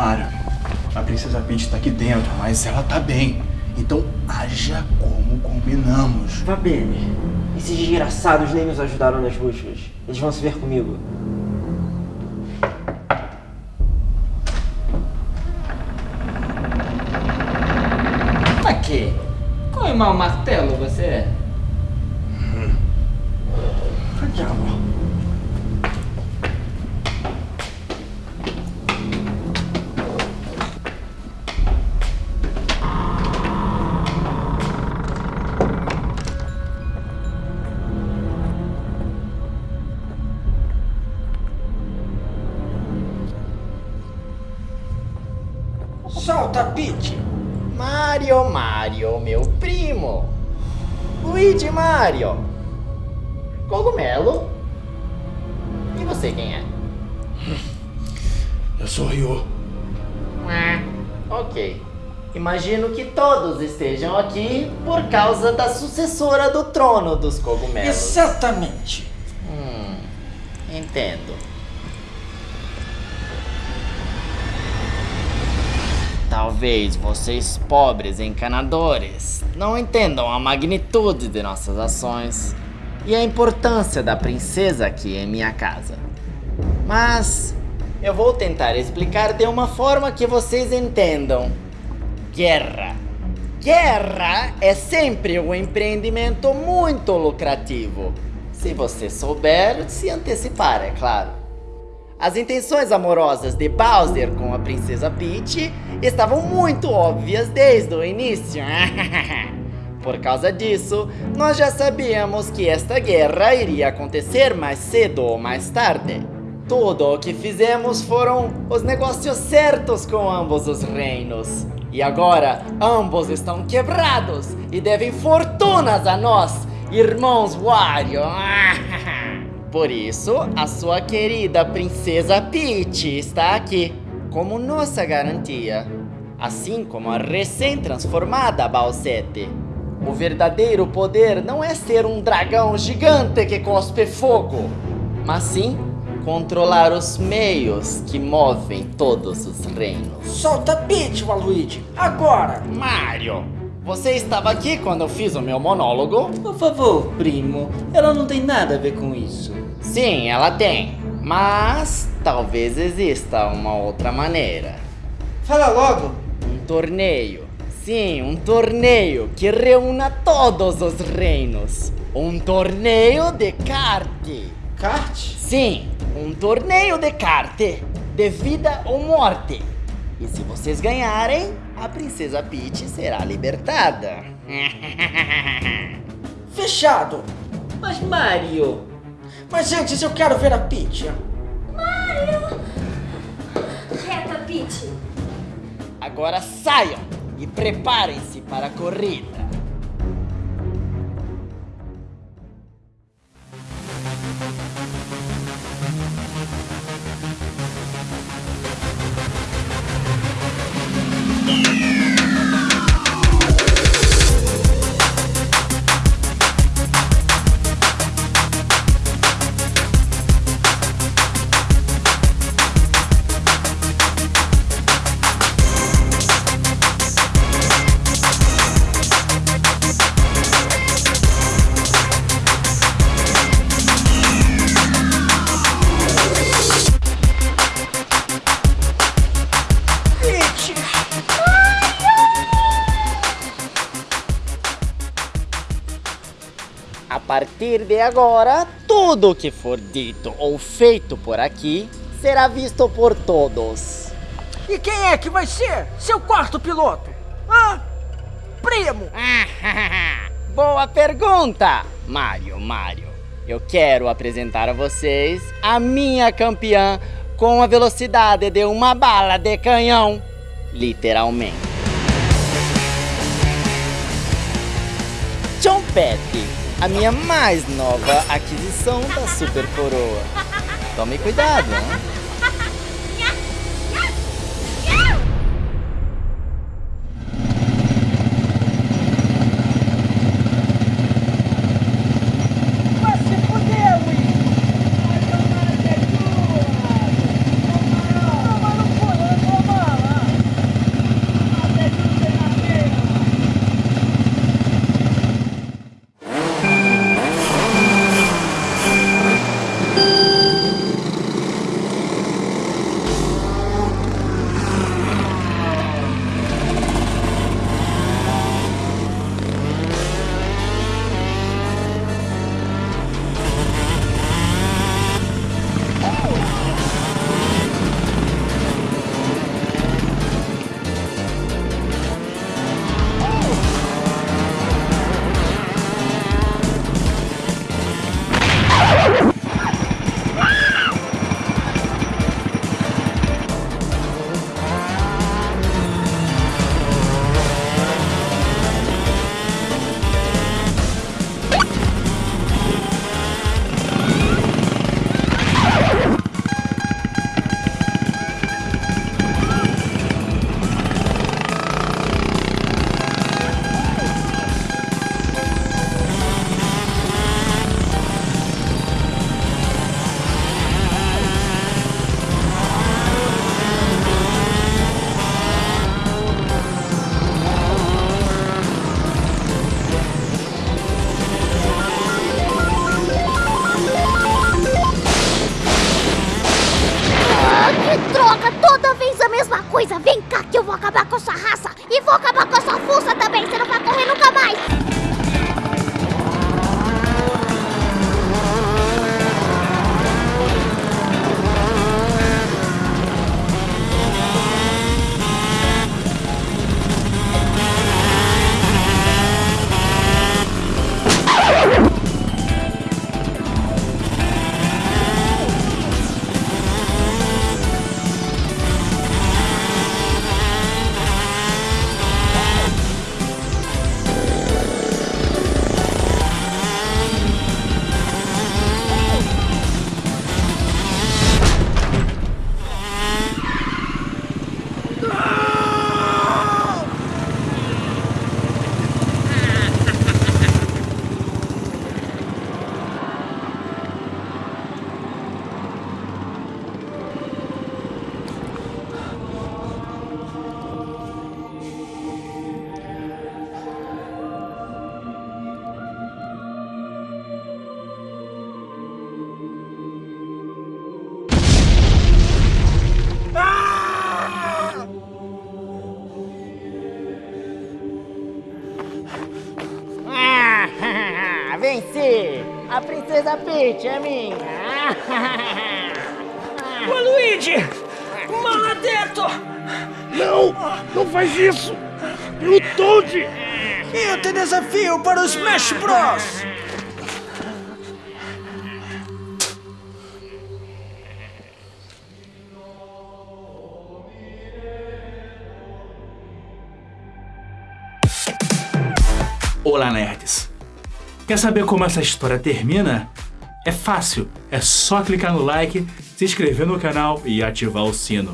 Mario, a Princesa Peach tá aqui dentro, mas ela tá bem. Então haja como combinamos. Vá bem. Esses desgraçados nem nos ajudaram nas buscas. Eles vão se ver comigo. Pra quê? Qual mau martelo Solta, Peach! Mario Mario, meu primo. Luigi Mario. Cogumelo. E você quem é? Eu sou o Ryu. Ah, ok. Imagino que todos estejam aqui por causa da sucessora do trono dos cogumelos. Exatamente. Hum, entendo. Talvez vocês pobres encanadores não entendam a magnitude de nossas ações e a importância da princesa aqui em minha casa. Mas eu vou tentar explicar de uma forma que vocês entendam. Guerra. Guerra é sempre um empreendimento muito lucrativo. Se você souber se antecipar, é claro. As intenções amorosas de Bowser com a princesa Peach estavam muito óbvias desde o início. Por causa disso, nós já sabíamos que esta guerra iria acontecer mais cedo ou mais tarde. Tudo o que fizemos foram os negócios certos com ambos os reinos. E agora, ambos estão quebrados e devem fortunas a nós, irmãos Wario. Por isso, a sua querida princesa Peach está aqui, como nossa garantia. Assim como a recém-transformada Balsete. O verdadeiro poder não é ser um dragão gigante que cospe fogo, mas sim controlar os meios que movem todos os reinos. Solta Peach, Waluigi! Agora! Mario, você estava aqui quando eu fiz o meu monólogo? Por favor, primo. Ela não tem nada a ver com isso. Sim, ela tem. Mas talvez exista uma outra maneira. Fala logo! Um torneio. Sim, um torneio que reúna todos os reinos. Um torneio de kart. Kart? Sim, um torneio de kart. De vida ou morte. E se vocês ganharem, a princesa Peach será libertada. Fechado! Mas Mario, Mas antes eu quero ver a Peach. Mario! Reta, Peach! Agora saiam e preparem-se para a corrida. A partir de agora, tudo que for dito ou feito por aqui será visto por todos. E quem é que vai ser seu quarto piloto? Hã? Primo! Boa pergunta, Mario, Mario. Eu quero apresentar a vocês a minha campeã com a velocidade de uma bala de canhão. Literalmente. Chompete, a minha mais nova aquisição da Super Coroa. Tome cuidado, hein? A princesa Peach é minha! Ô, Luigi! Maledetto! Não! Não faz isso! Eu Toad! Eu te desafio para o Smash Bros! Olá, nerds! Quer saber como essa história termina? É fácil, é só clicar no like, se inscrever no canal e ativar o sino.